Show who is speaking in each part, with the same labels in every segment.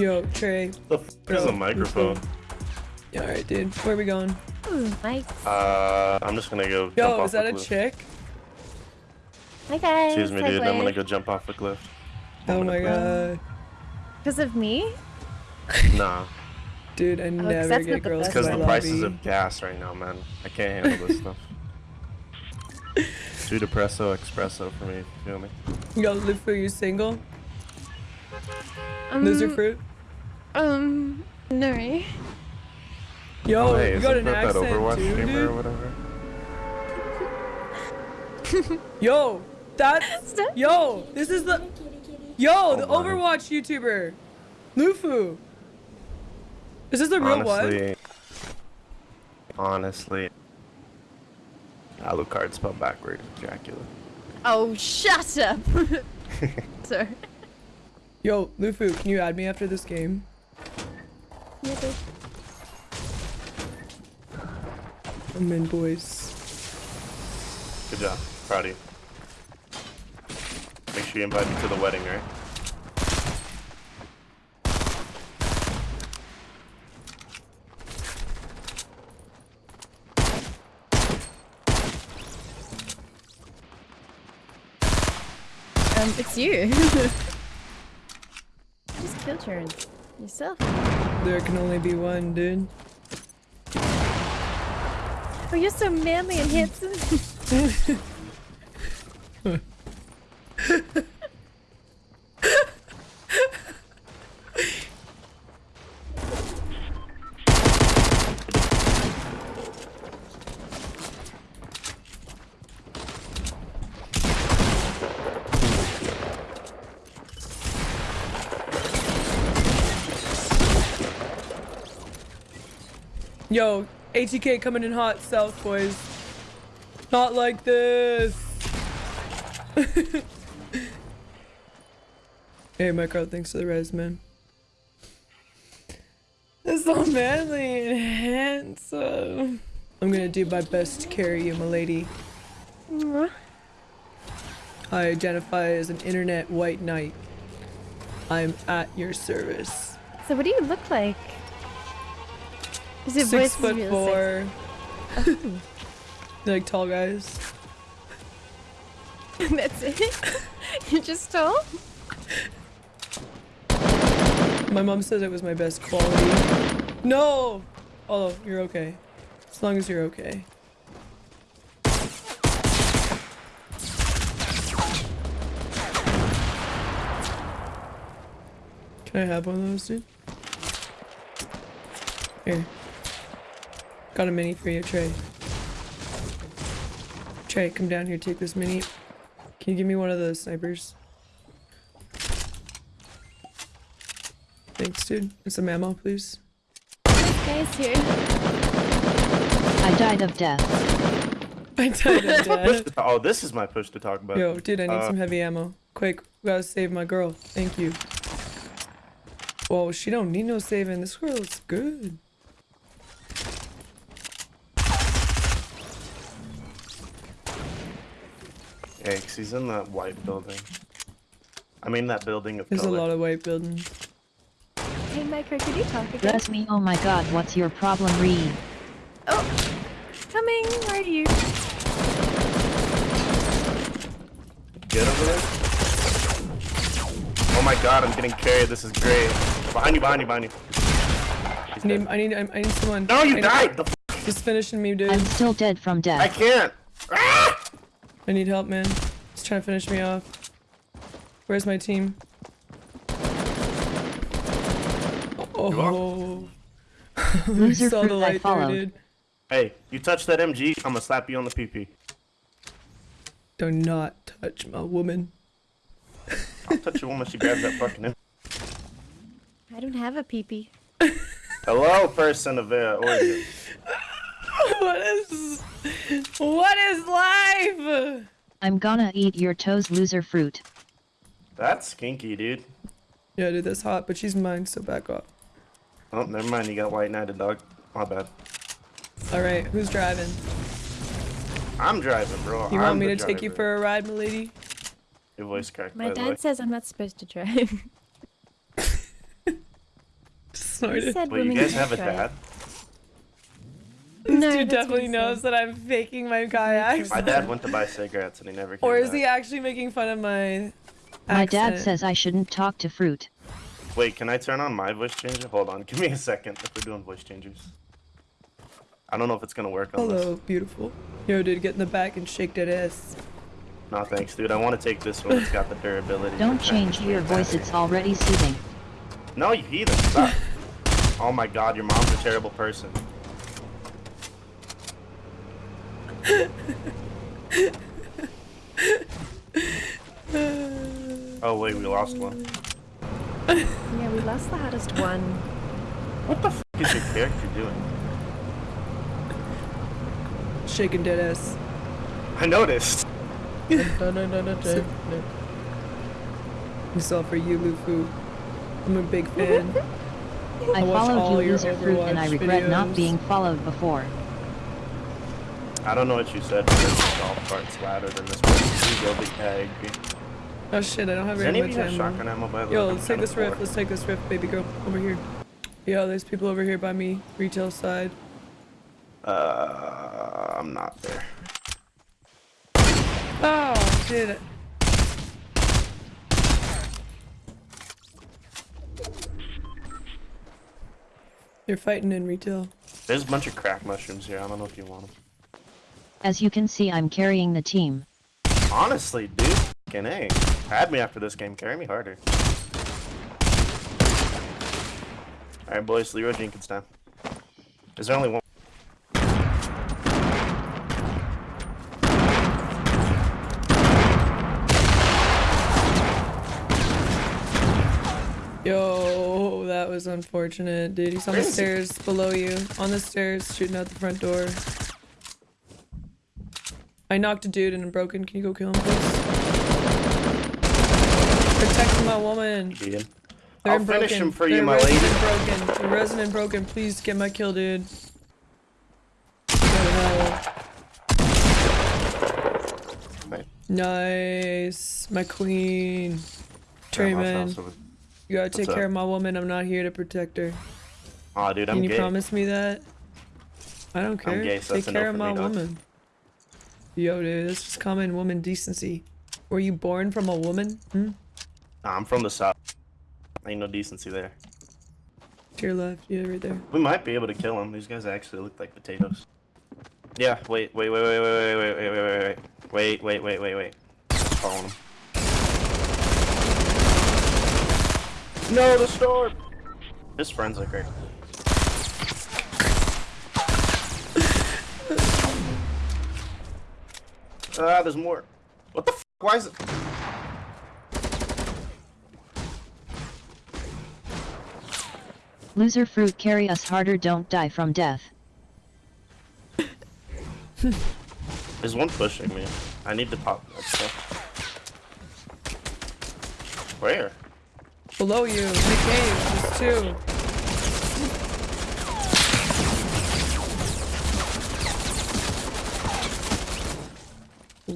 Speaker 1: Yo, Trey.
Speaker 2: The f is a microphone?
Speaker 1: Yeah, alright, dude. Where are we going?
Speaker 3: Ooh, nice.
Speaker 2: Uh, I'm just gonna go.
Speaker 1: Yo,
Speaker 2: jump
Speaker 1: is that a
Speaker 2: cliff.
Speaker 1: chick?
Speaker 3: Hi guys.
Speaker 2: Excuse me, dude. I'm gonna go jump off a cliff.
Speaker 1: Oh my god.
Speaker 3: Because of me?
Speaker 2: Nah,
Speaker 1: Dude, I
Speaker 3: Oh, 'cause
Speaker 1: never
Speaker 3: that's
Speaker 1: get
Speaker 3: not the
Speaker 1: girls
Speaker 3: best
Speaker 2: because
Speaker 1: in
Speaker 2: the prices of gas right now, man. I can't handle this stuff. Two depresso espresso for me. You feel me?
Speaker 1: Yo, Lufu, you single?
Speaker 3: Um,
Speaker 1: Loser fruit?
Speaker 3: Um, no.
Speaker 1: Yo,
Speaker 2: oh, hey,
Speaker 1: you got an
Speaker 2: that that
Speaker 1: accent
Speaker 2: Overwatch
Speaker 1: too,
Speaker 2: streamer or
Speaker 1: dude?
Speaker 2: whatever?
Speaker 1: Yo, that's
Speaker 3: Stop.
Speaker 1: yo. This is the yo the
Speaker 2: Oh my.
Speaker 1: Overwatch YouTuber, Lufu. Is this the real one?
Speaker 2: honestly, honestly, Alucard spelled backward. Dracula.
Speaker 3: Oh, shut up. Sorry.
Speaker 1: Yo, Lufu, can you add me after this game?
Speaker 3: Yeah, dude.
Speaker 1: I'm in, boys.
Speaker 2: Good job. Proud of you. Make sure you invite me to the wedding, right?
Speaker 3: Um, it's you. Just kill turns. Yourself.
Speaker 1: There can only be one, dude.
Speaker 3: Oh, you're so manly and handsome.
Speaker 1: Yo, ATK coming in hot south, boys. Not like this. hey, Micro, thanks for the res, man. It's so manly and handsome. I'm gonna do my best to carry you, my lady. I identify as an internet white knight. I'm at your service.
Speaker 3: so what do you look like?
Speaker 1: Six foot four. You like tall guys?
Speaker 3: That's it? You're just tall?
Speaker 1: My mom says it was my best quality. No! Oh, you're okay. As long as you're okay. Can I have one of those, dude? Here. Got a mini for you, Trey. Trey, come down here, take this mini. Can you give me one of the snipers? Thanks, dude. And some ammo, please.
Speaker 3: This guy's here.
Speaker 4: I died of death.
Speaker 1: I died of death.
Speaker 2: oh, this is my push to talk about.
Speaker 1: Yo, dude, I need
Speaker 2: Uh,
Speaker 1: some heavy ammo. Quick, we gotta save my girl. Thank you. Whoa, she don't need no saving. This girl is good.
Speaker 2: Yeah, 'cause he's in that white building. I mean that building of
Speaker 1: There's
Speaker 2: color.
Speaker 1: a lot of white buildings.
Speaker 3: Hey, Micro, could you talk again?
Speaker 4: Bless me, oh my god, what's your problem, Reed?
Speaker 3: Oh, coming. Where are you?
Speaker 2: Get over there. Oh my god, I'm getting carried. This is great. Behind you, behind you, behind you.
Speaker 1: I need. I need, I I need someone.
Speaker 2: No,
Speaker 1: I
Speaker 2: you
Speaker 1: need-
Speaker 2: died! The f
Speaker 1: Just finishing me, dude.
Speaker 4: I'm still dead from death.
Speaker 2: I can't! Ah!
Speaker 1: I need help, man. He's trying to finish me off. Where's my team? Oh.
Speaker 4: Loser
Speaker 1: Saw the light there, dude.
Speaker 2: Hey, you touch that MG, I'm gonna slap you on the PP.
Speaker 1: Do not touch my woman.
Speaker 2: I'll touch a woman, she grabs that fucking M-
Speaker 3: I don't have a peepee.
Speaker 2: Hello, person of uh, origin.
Speaker 1: what is what is life?
Speaker 4: I'm gonna eat your toes, loser fruit.
Speaker 2: That's kinky, dude.
Speaker 1: Yeah, dude, that's hot, but she's mine, so back off.
Speaker 2: Oh, never mind, you got white knighted, dog. My bad.
Speaker 1: All right, who's driving?
Speaker 2: I'm driving, bro.
Speaker 1: You
Speaker 2: I'm
Speaker 1: want me
Speaker 2: the
Speaker 1: to take you for a ride, milady?
Speaker 2: Your voice cracked,
Speaker 3: My
Speaker 2: by the way.
Speaker 3: dad says I'm not supposed to drive.
Speaker 1: snorted.
Speaker 3: said
Speaker 2: Wait, you
Speaker 3: women
Speaker 2: guys have a
Speaker 3: drive.
Speaker 2: dad?
Speaker 1: This
Speaker 3: No,
Speaker 1: dude
Speaker 3: that's
Speaker 1: definitely knows
Speaker 3: said.
Speaker 1: that I'm faking my guy accent.
Speaker 2: My dad went to buy cigarettes and he never came
Speaker 1: Or is
Speaker 2: back.
Speaker 1: he actually making fun of my
Speaker 4: My dad says I shouldn't talk to fruit.
Speaker 2: Wait, can I turn on my voice changer? Hold on, give me a second if we're doing voice changers. I don't know if it's gonna work on
Speaker 1: Hello, beautiful. Yo, dude, get in the back and shake that ass.
Speaker 2: this. No, thanks, dude. I want to take this one. It's got the durability.
Speaker 4: Don't change
Speaker 2: transfer
Speaker 4: your voice, it's already soothing.
Speaker 2: No, you heathen. Stop. oh my god, your mom's a terrible person. oh wait, we lost one.
Speaker 3: Yeah, we lost the hottest one.
Speaker 2: What the f is your character doing?
Speaker 1: Shaking dead ass.
Speaker 2: I noticed.
Speaker 1: This all for you, Lufu. I'm a big fan.
Speaker 4: I
Speaker 1: I
Speaker 4: followed you,
Speaker 1: your
Speaker 4: loser fruit, and I
Speaker 1: Overwatch
Speaker 4: regret not being followed before.
Speaker 2: I don't know what you said, but this golf cart's louder than this one. You go, but yeah,
Speaker 1: Oh shit, I don't have
Speaker 2: Does any of
Speaker 1: much ammo.
Speaker 2: shotgun ammo by the?
Speaker 1: Yo, let's take this rift. Let's take this rift, baby girl. Over here. Yo, there's people over here by me. Retail side.
Speaker 2: Uh, I'm not there.
Speaker 1: Oh, shit. You're fighting in retail.
Speaker 2: There's a bunch of crack mushrooms here. I don't know if you want them.
Speaker 4: As you can see, I'm carrying the team.
Speaker 2: Honestly, dude, fucking A. Add me after this game. Carry me harder. Alright, boys. Leeroy Jenkins time. Is there only one?
Speaker 1: Yo, that was unfortunate, dude. He's on the
Speaker 2: Where is he?
Speaker 1: stairs below you. On the stairs, shooting out the front door. I knocked a dude and I'm broken. Can you go kill him, please? Protect my woman.
Speaker 2: Ian?
Speaker 1: They're
Speaker 2: I'll
Speaker 1: in
Speaker 2: finish him for
Speaker 1: They're
Speaker 2: you, my
Speaker 1: resident
Speaker 2: lady.
Speaker 1: broken. They're resident broken. Please get my kill, dude. What Nice. My queen.
Speaker 2: Grandma's
Speaker 1: Trayman, you gotta take
Speaker 2: What's
Speaker 1: care
Speaker 2: up?
Speaker 1: of my woman. I'm not here to protect her.
Speaker 2: Aw, dude, I'm Can
Speaker 1: you
Speaker 2: gay.
Speaker 1: promise me that? I don't care.
Speaker 2: gay, so
Speaker 1: Take
Speaker 2: that's a no
Speaker 1: care of
Speaker 2: for
Speaker 1: my
Speaker 2: me, dog.
Speaker 1: woman. Yo, dude, that's just common woman decency. Were you born from a woman? Hmm?
Speaker 2: Nah, I'm from the south. Ain't no decency there.
Speaker 1: To your left, yeah, right there.
Speaker 2: We might be able to kill them. These guys actually look like potatoes. Yeah, wait, wait, wait, wait, wait, wait, wait, wait, wait, wait, wait, wait, wait, wait, wait. Following them. No, the storm! His friends are great. Ah, there's more. What the f? Why is it?
Speaker 4: Loser fruit, carry us harder, don't die from death.
Speaker 2: There's one pushing me. I need to pop that stuff. Where?
Speaker 1: Below you, in the cave, there's two.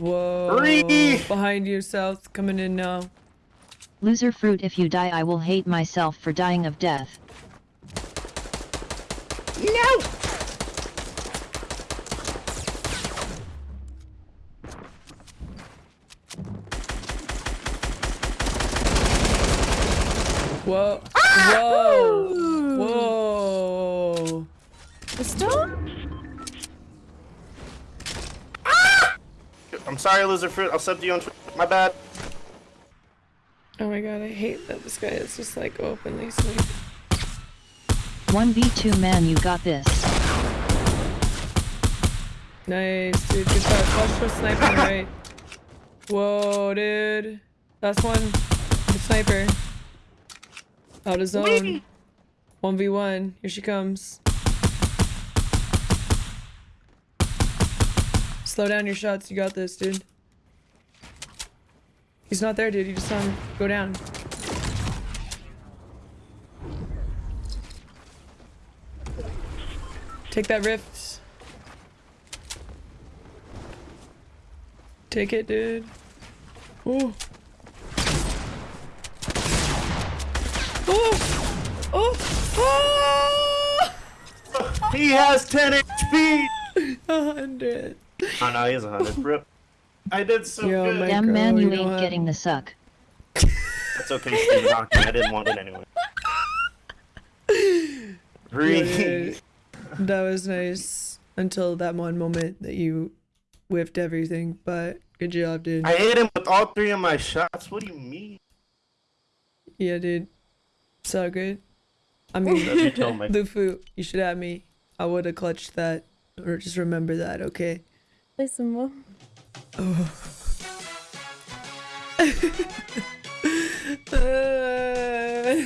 Speaker 1: Whoa.
Speaker 2: Three.
Speaker 1: Behind you, south, coming in now.
Speaker 4: Loser fruit, if you die, I will hate myself for dying of death.
Speaker 2: No!
Speaker 1: Whoa. Ah! Whoa. Whoa.
Speaker 3: The storm?
Speaker 2: I'm sorry, lizard fruit. I'll sub to you on Twitter. My bad.
Speaker 1: Oh my god, I hate that this guy is just like openly sleeping.
Speaker 4: 1v2 man, you got this.
Speaker 1: Nice, dude. Good shot. Watch for sniping right. Whoa, dude. Last one. The sniper. Out of zone. 1v1. Here she comes. Slow down your shots. You got this, dude. He's not there, dude. You just saw him go down. Take that rift. Take it, dude. Ooh. Ooh. Oh! Oh!
Speaker 2: He has 10 HP!
Speaker 1: A hundred.
Speaker 2: Oh no, he has 100. Rip. I did so
Speaker 1: Yo,
Speaker 2: good.
Speaker 1: my-
Speaker 4: Damn man, you
Speaker 1: you
Speaker 4: ain't getting the suck.
Speaker 2: That's okay, Steve Rocky. I didn't want it anyway.
Speaker 1: Yeah,
Speaker 2: Breathe.
Speaker 1: dude. That was nice until that one moment that you whiffed everything, but good job, dude.
Speaker 2: I hit him with all three of my shots. What do you mean?
Speaker 1: Yeah, dude. So good. I
Speaker 2: Love you
Speaker 1: mean,
Speaker 2: too, mate.
Speaker 1: Lufu, you should have me. I would have clutched that. Or just remember that, okay?
Speaker 3: Play some more.
Speaker 1: Uh,